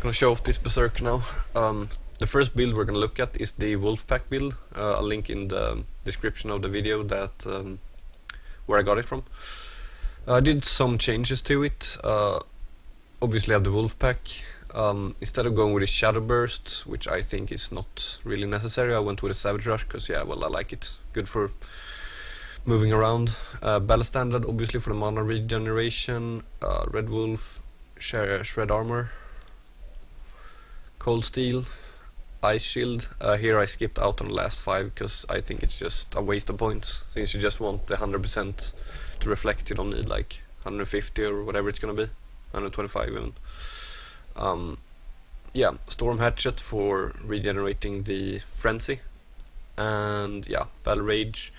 Gonna show off this Berserk now. Um, the first build we're gonna look at is the Wolfpack build. Uh, I'll link in the description of the video that um, where I got it from. I did some changes to it. Uh, obviously I have the Wolfpack. Um, instead of going with a Shadow Burst, which I think is not really necessary, I went with a Savage Rush because yeah, well I like it. Good for moving around. Uh, Battle Standard obviously for the mana regeneration. Uh, Red Wolf, Shred Armor, Cold Steel, Ice Shield. Uh, here I skipped out on the last five because I think it's just a waste of points. Since you just want the 100% to reflect, you don't need like 150 or whatever it's gonna be, 125 even. Um, yeah, Storm Hatchet for regenerating the Frenzy. And yeah, Battle Rage.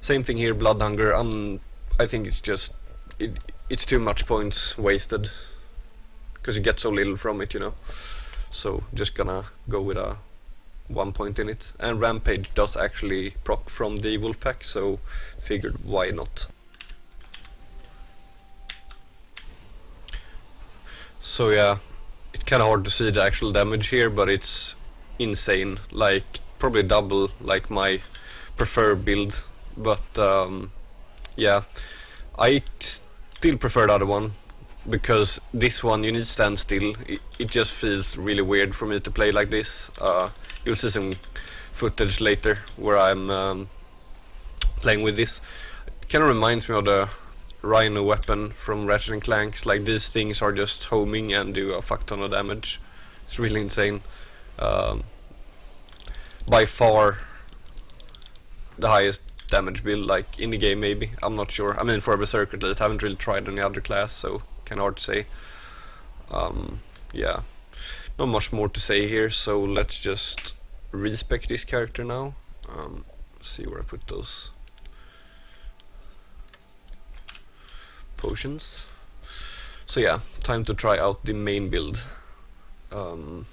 Same thing here, Blood Hunger. Um, I think it's just, it, it's too much points wasted. Because you get so little from it, you know. So just gonna go with a one point in it. And Rampage does actually proc from the Wolfpack, so figured why not. So yeah, it's kinda hard to see the actual damage here, but it's insane. Like, probably double like my preferred build. But um, yeah, I still prefer the other one because this one you need to stand still. It, it just feels really weird for me to play like this. Uh, you'll see some footage later where I'm um, playing with this. It kind of reminds me of the Rhino weapon from Ratchet and Clank. Like these things are just homing and do a fuck ton of damage. It's really insane. Um, by far the highest damage build like in the game maybe. I'm not sure. I mean for a Berserker at least. I haven't really tried any other class so kind of hard to say. Um, yeah, not much more to say here, so let's just respec this character now. Um, see where I put those potions. So yeah, time to try out the main build. Um,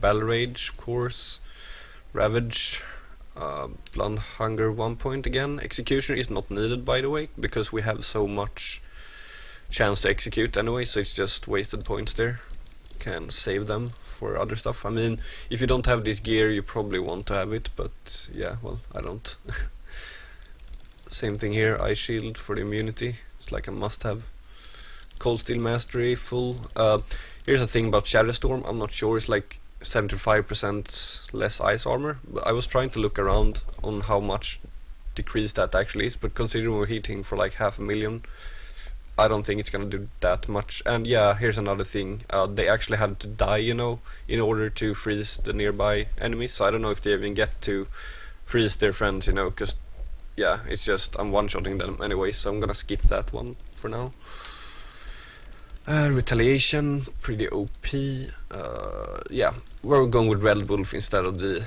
Battle Rage, of course, Ravage, uh, Blood Hunger one point again. Executioner is not needed by the way, because we have so much chance to execute anyway, so it's just wasted points there. Can save them for other stuff. I mean, if you don't have this gear, you probably want to have it, but yeah, well, I don't. Same thing here, Ice Shield for the immunity. It's like a must-have. Cold Steel Mastery, full. Uh, here's the thing about Shatter Storm, I'm not sure, it's like 75% less ice armor. I was trying to look around on how much decrease that actually is, but considering we're hitting for like half a million, I don't think it's gonna do that much. And yeah, here's another thing. Uh, they actually have to die, you know, in order to freeze the nearby enemies. So I don't know if they even get to freeze their friends, you know, because yeah, it's just I'm one-shotting them anyway. So I'm gonna skip that one for now. Uh, retaliation, pretty OP. Uh, yeah, we're going with Red Wolf instead of the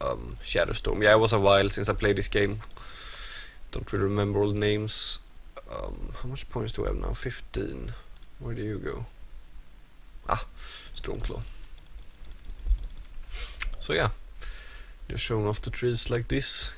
um, Shatter Storm. Yeah, it was a while since I played this game. Don't really remember all the names. Um, how much points do I have now? 15. Where do you go? Ah, Stormclaw. So yeah, just showing off the trees like this.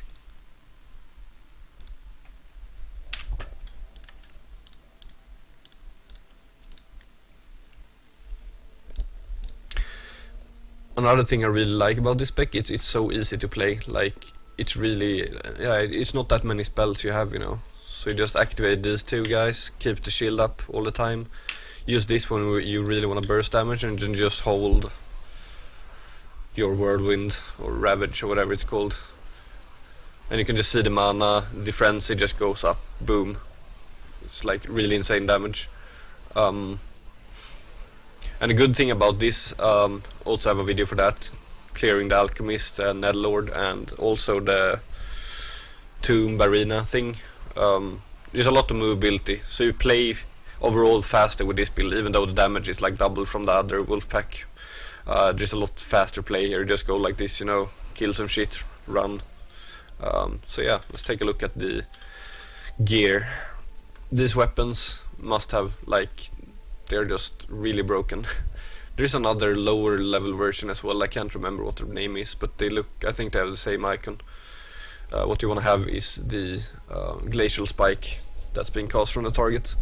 Another thing I really like about this spec, it's it's so easy to play. Like it's really yeah it's not that many spells you have you know. So you just activate these two guys keep the shield up all the time. Use this one when you really want to burst damage and then just hold your whirlwind or ravage or whatever it's called. And you can just see the mana the frenzy just goes up boom. It's like really insane damage. Um, and a good thing about this um, also have a video for that clearing the alchemist and Netherlord and also the tomb arena thing. Um, there's a lot of movability, so you play overall faster with this build, even though the damage is like double from the other wolf pack. Uh, there's a lot faster play here. Just go like this, you know, kill some shit, run. Um, so yeah, let's take a look at the gear. These weapons must have like they're just really broken. There's another lower level version as well, I can't remember what their name is, but they look, I think they have the same icon. uh, what you want to have is the uh, glacial spike that's being cast from the target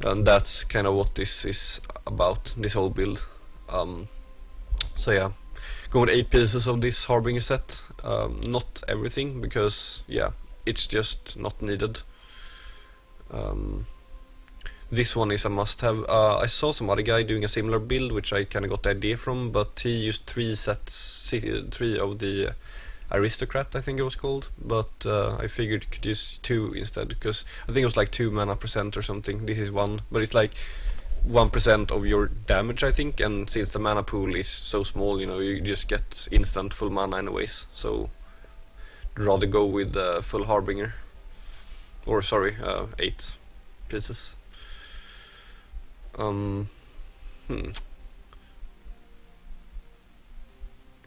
and that's kind of what this is about this whole build um, so yeah go with 8 pieces of this Harbinger set um, not everything because yeah it's just not needed um, this one is a must-have. Uh, I saw some other guy doing a similar build, which I kind of got the idea from, but he used three sets, three of the aristocrat, I think it was called. But uh, I figured you could use two instead, because I think it was like two mana percent or something. This is one, but it's like one percent of your damage, I think. And since the mana pool is so small, you know, you just get instant full mana anyways. So rather go with uh, full harbinger, or sorry, uh, eight pieces. Um, hmm.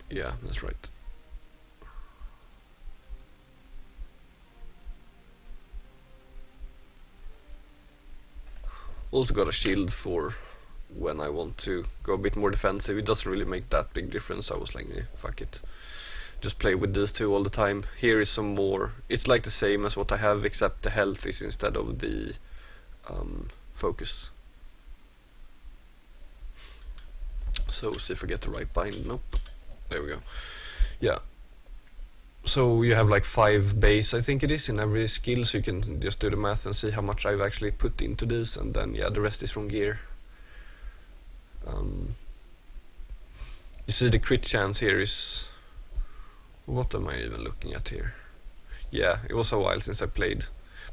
Yeah, that's right. Also got a shield for when I want to go a bit more defensive. It doesn't really make that big difference. I was like, eh, fuck it. Just play with these two all the time. Here is some more. It's like the same as what I have, except the health is instead of the um, focus. So if I get the right bind. Nope. There we go. Yeah. So you have like five base, I think it is, in every skill. So you can just do the math and see how much I've actually put into this, and then yeah, the rest is from gear. Um, you see the crit chance here is. What am I even looking at here? Yeah, it was a while since I played,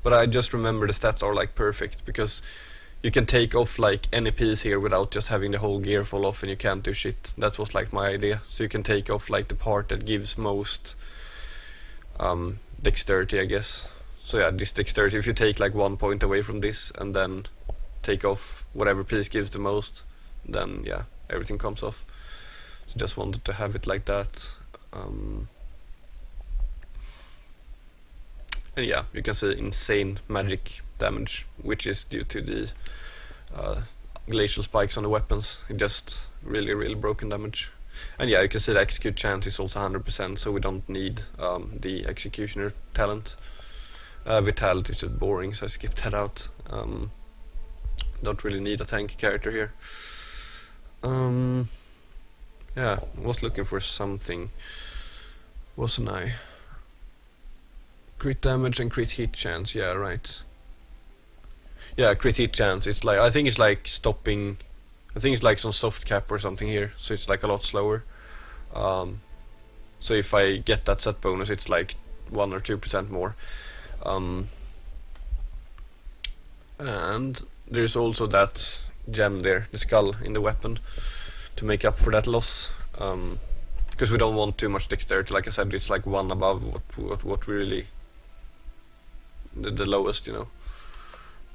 but I just remember the stats are like perfect because you can take off like any piece here without just having the whole gear fall off and you can't do shit. That was like my idea. So you can take off like the part that gives most um, dexterity I guess. So yeah, this dexterity, if you take like one point away from this and then take off whatever piece gives the most, then yeah, everything comes off. So just wanted to have it like that. Um, and yeah, you can see insane magic damage, which is due to the uh, glacial spikes on the weapons. It just really, really broken damage. And yeah, you can see the execute chance is also 100%, so we don't need um, the executioner talent. Uh, vitality is just boring, so I skipped that out. Um, don't really need a tank character here. Um, yeah, was looking for something, wasn't I? Crit damage and crit hit chance, yeah, right. Yeah, crit chance. It's like I think it's like stopping. I think it's like some soft cap or something here, so it's like a lot slower. Um, so if I get that set bonus, it's like one or two percent more. Um, and there's also that gem there, the skull in the weapon, to make up for that loss. Um, because we don't want too much dexterity. Like I said, it's like one above what what, what we really the, the lowest, you know.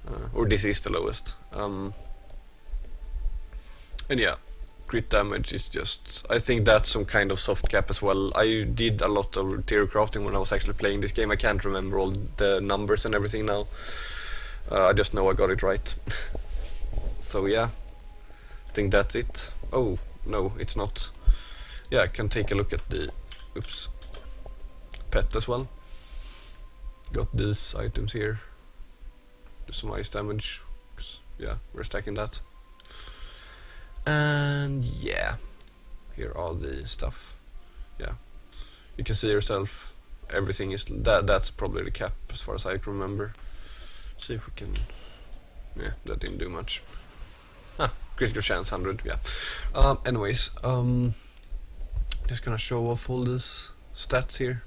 Uh, or this is the lowest. Um, and yeah, crit damage is just... I think that's some kind of soft cap as well. I did a lot of tier crafting when I was actually playing this game. I can't remember all the numbers and everything now. Uh, I just know I got it right. so yeah, I think that's it. Oh, no, it's not. Yeah, I can take a look at the... Oops. Pet as well. Got these items here some ice damage. Yeah, we're stacking that. And yeah, here are the stuff. Yeah, you can see yourself. Everything is that. That's probably the cap as far as I can remember. See if we can. Yeah, that didn't do much. Ah, critical chance 100. Yeah. Um, anyways, um, just gonna show off all these stats here.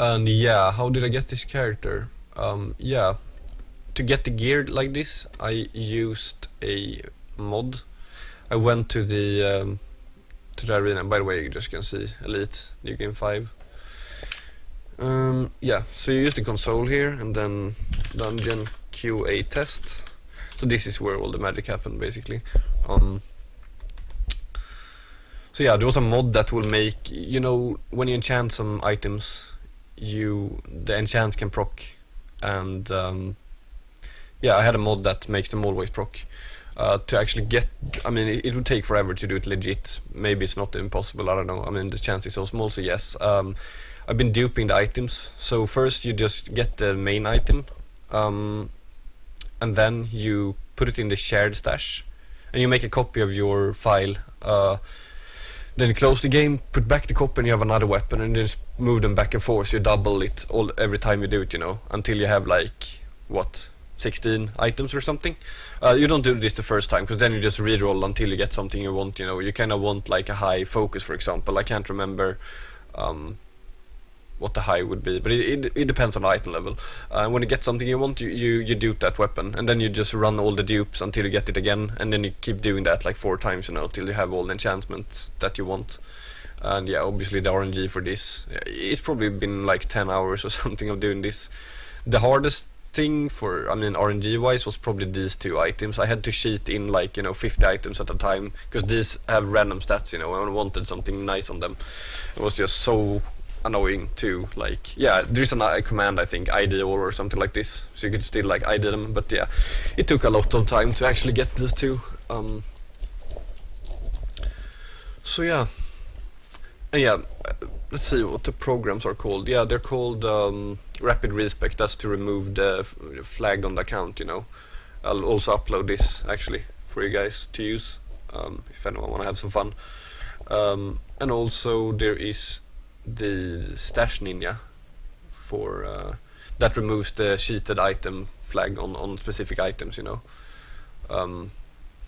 And yeah, how did I get this character? Um, yeah, to get the gear like this, I used a mod. I went to the um, to the arena. By the way, you just can see Elite New Game 5. Um, yeah, so you use the console here and then dungeon QA test. So this is where all the magic happened basically. Um, so yeah, there was a mod that will make, you know, when you enchant some items, you the enchants can proc and um, yeah, I had a mod that makes them always proc. Uh, to actually get, I mean, it, it, would take forever to do it legit. Maybe it's not impossible. I don't know. I mean, the chance is so small. So yes, um, I've been duping the items. So first you just get the main item, um, and then you put it in the shared stash, and you make a copy of your file. Uh, then you close the game, put back the copy, and you have another weapon, and just move them back and forth. You double it all every time you do it, you know, until you have like what 16 items or something. Uh, you don't do this the first time because then you just reroll until you get something you want. You know, you kind of want like a high focus, for example. I can't remember um, what the high would be, but it, it, it depends on the item level. Uh, when you get something you want, you, you, you dupe that weapon, and then you just run all the dupes until you get it again, and then you keep doing that like four times, you know, till you have all the enchantments that you want. And yeah, obviously the RNG for this, it's probably been like 10 hours or something of doing this. The hardest thing for I mean RNG wise was probably these two items. I had to cheat in like you know 50 items at a time because these have random stats. You know, I wanted something nice on them. It was just so annoying too. like yeah there's a uh, command I think ID or something like this. So you could still like ID them but yeah it took a lot of time to actually get these two um, so yeah. And yeah let's see what the programs are called. Yeah they're called um, rapid respec that's to remove the flag on the account you know. I'll also upload this actually for you guys to use um, if anyone want to have some fun. Um, and also there is the stash ninja for uh, that removes the cheated item flag on, on specific items you know. Um,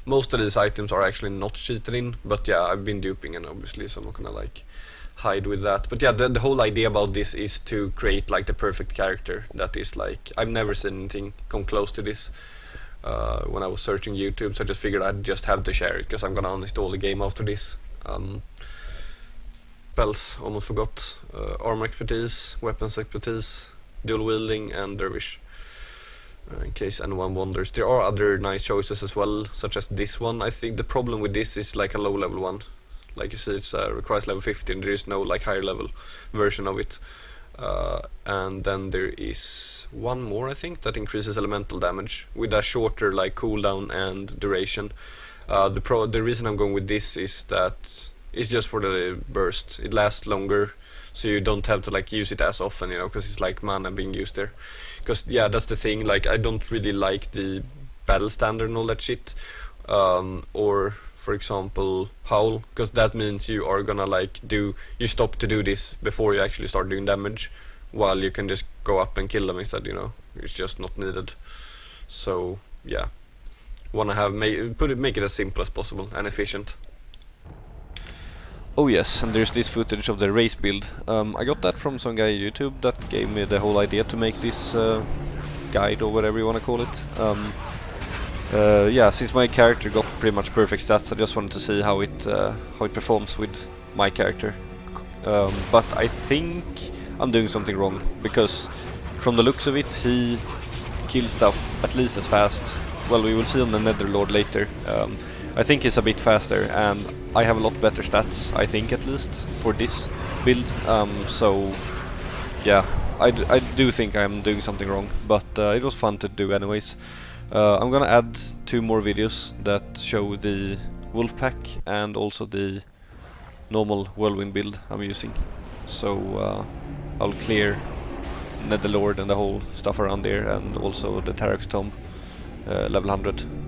most of these items are actually not cheated in but yeah I've been duping and obviously so I'm not gonna like hide with that. But yeah the, the whole idea about this is to create like the perfect character that is like I've never seen anything come close to this uh, when I was searching YouTube so I just figured I'd just have to share it because I'm gonna uninstall the game after this. Um, spells, almost forgot. Uh, armor expertise, weapons expertise, dual wielding and dervish. Uh, in case anyone wonders. There are other nice choices as well, such as this one. I think the problem with this is like a low level one. Like you see, it uh, requires level 15. There is no like higher level version of it. Uh, and then there is one more, I think, that increases elemental damage with a shorter like cooldown and duration. Uh, the pro the reason I'm going with this is that it's just for the burst. It lasts longer, so you don't have to like use it as often, you know, because it's like mana being used there. Because yeah, that's the thing. Like I don't really like the battle standard and all that shit. Um, or for example, howl, because that means you are gonna like do you stop to do this before you actually start doing damage, while you can just go up and kill them instead. You know, it's just not needed. So yeah, wanna have make put it make it as simple as possible and efficient. Oh yes, and there's this footage of the race build. Um, I got that from some guy on YouTube that gave me the whole idea to make this uh, guide or whatever you want to call it. Um, uh, yeah, since my character got pretty much perfect stats, I just wanted to see how it uh, how it performs with my character. Um, but I think I'm doing something wrong because from the looks of it, he kills stuff at least as fast. Well, we will see on the Netherlord later. Um, I think he's a bit faster and I have a lot better stats, I think at least, for this build. Um, so, yeah, I, I do think I'm doing something wrong, but uh, it was fun to do anyways. Uh, I'm gonna add two more videos that show the wolf pack and also the normal whirlwind build I'm using. So uh, I'll clear Netherlord and the whole stuff around there and also the Tarax Tomb uh, level 100